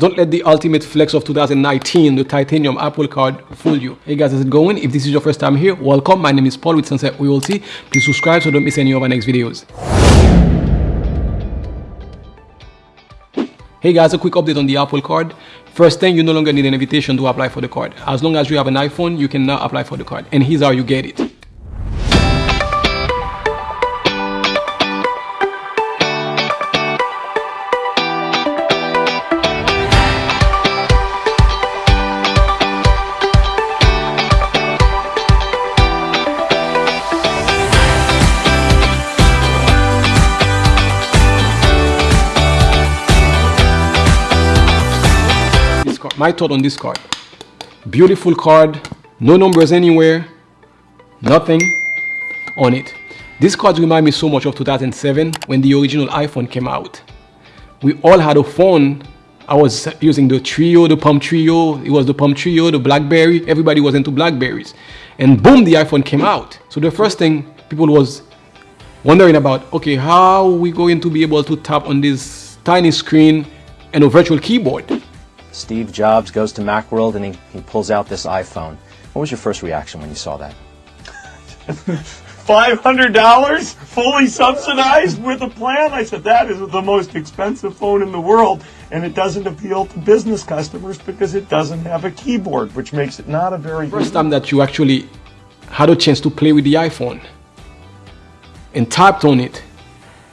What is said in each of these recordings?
don't let the ultimate flex of 2019, the titanium Apple card, fool you. Hey guys, how's it going? If this is your first time here, welcome. My name is Paul with Sunset OLC. Please subscribe so don't miss any of our next videos. Hey guys, a quick update on the Apple card. First thing, you no longer need an invitation to apply for the card. As long as you have an iPhone, you can now apply for the card. And here's how you get it. My thought on this card. Beautiful card, no numbers anywhere, nothing on it. This card remind me so much of 2007 when the original iPhone came out. We all had a phone. I was using the Treo, the Palm Treo. It was the Palm Treo, the Blackberry. Everybody was into Blackberries. And boom, the iPhone came out. So the first thing people was wondering about, okay, how are we going to be able to tap on this tiny screen and a virtual keyboard? Steve Jobs goes to Macworld and he, he pulls out this iPhone. What was your first reaction when you saw that? $500 fully subsidized with a plan? I said, that is the most expensive phone in the world, and it doesn't appeal to business customers because it doesn't have a keyboard, which makes it not a very First time that you actually had a chance to play with the iPhone and tapped on it,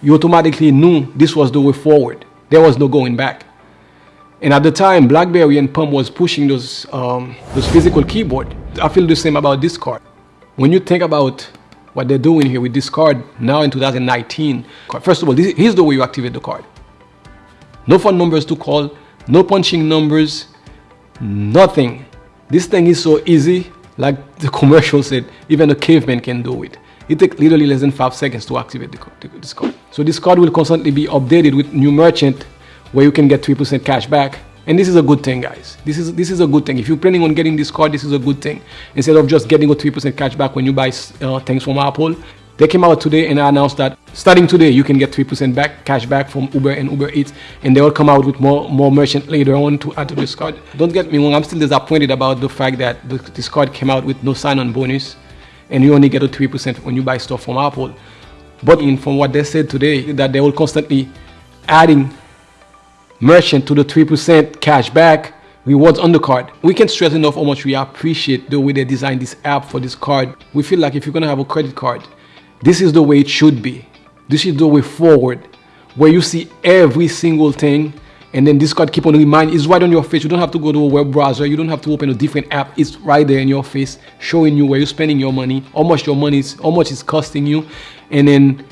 you automatically knew this was the way forward. There was no going back. And at the time, BlackBerry and Palm was pushing those, um, those physical keyboard. I feel the same about this card. When you think about what they're doing here with this card now in 2019, first of all, this, here's the way you activate the card. No phone numbers to call, no punching numbers, nothing. This thing is so easy, like the commercial said, even a caveman can do it. It takes literally less than five seconds to activate the, this card. So this card will constantly be updated with new merchant where you can get 3% cash back. And this is a good thing, guys. This is this is a good thing. If you're planning on getting this card, this is a good thing. Instead of just getting a 3% cash back when you buy uh, things from Apple, they came out today and announced that starting today, you can get 3% back cash back from Uber and Uber Eats. And they will come out with more, more merchant later on to add to this card. Don't get me wrong, I'm still disappointed about the fact that the, this card came out with no sign-on bonus. And you only get a 3% when you buy stuff from Apple. But in, from what they said today, that they will constantly adding merchant to the 3% cash back rewards on the card. We can stress enough how much we appreciate the way they designed this app for this card. We feel like if you're gonna have a credit card, this is the way it should be. This is the way forward, where you see every single thing and then this card keep on reminding it's right on your face you don't have to go to a web browser you don't have to open a different app it's right there in your face showing you where you're spending your money how much your money is how much it's costing you and then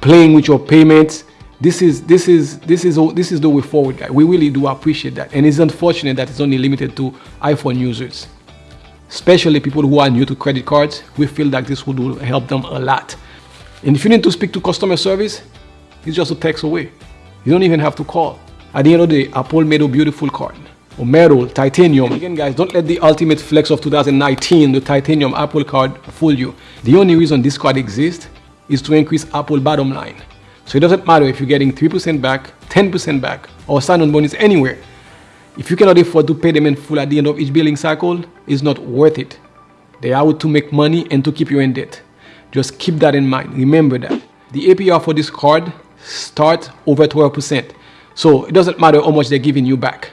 playing with your payments this is this is this is this is the way forward guys we really do appreciate that. And it's unfortunate that it's only limited to iphone users especially people who are new to credit cards. We feel that this would help them a lot. And if you need to speak to customer service it's just a text away. You don't even have to call. At the end of the day apple made a beautiful card. Or metal titanium again guys don't let the ultimate flex of 2019 the titanium apple card fool you. The only reason this card exists is to increase apple bottom line so it doesn't matter if you're getting 3% back, 10% back, or sign-on bonus anywhere. If you cannot afford to pay them in full at the end of each billing cycle, it's not worth it. They are out to make money and to keep you in debt. Just keep that in mind. Remember that. The APR for this card starts over 12%. So it doesn't matter how much they're giving you back.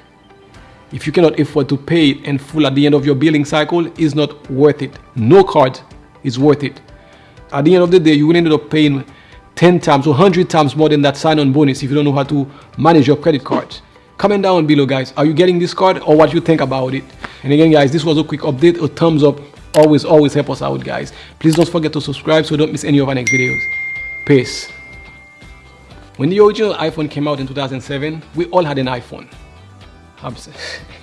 If you cannot afford to pay it in full at the end of your billing cycle, it's not worth it. No card is worth it. At the end of the day, you will end up paying 10 times or 100 times more than that sign-on bonus if you don't know how to manage your credit cards. Comment down below guys, are you getting this card or what you think about it? And again guys, this was a quick update, a thumbs up always always help us out guys. Please don't forget to subscribe so don't miss any of our next videos. Peace. When the original iPhone came out in 2007, we all had an iPhone.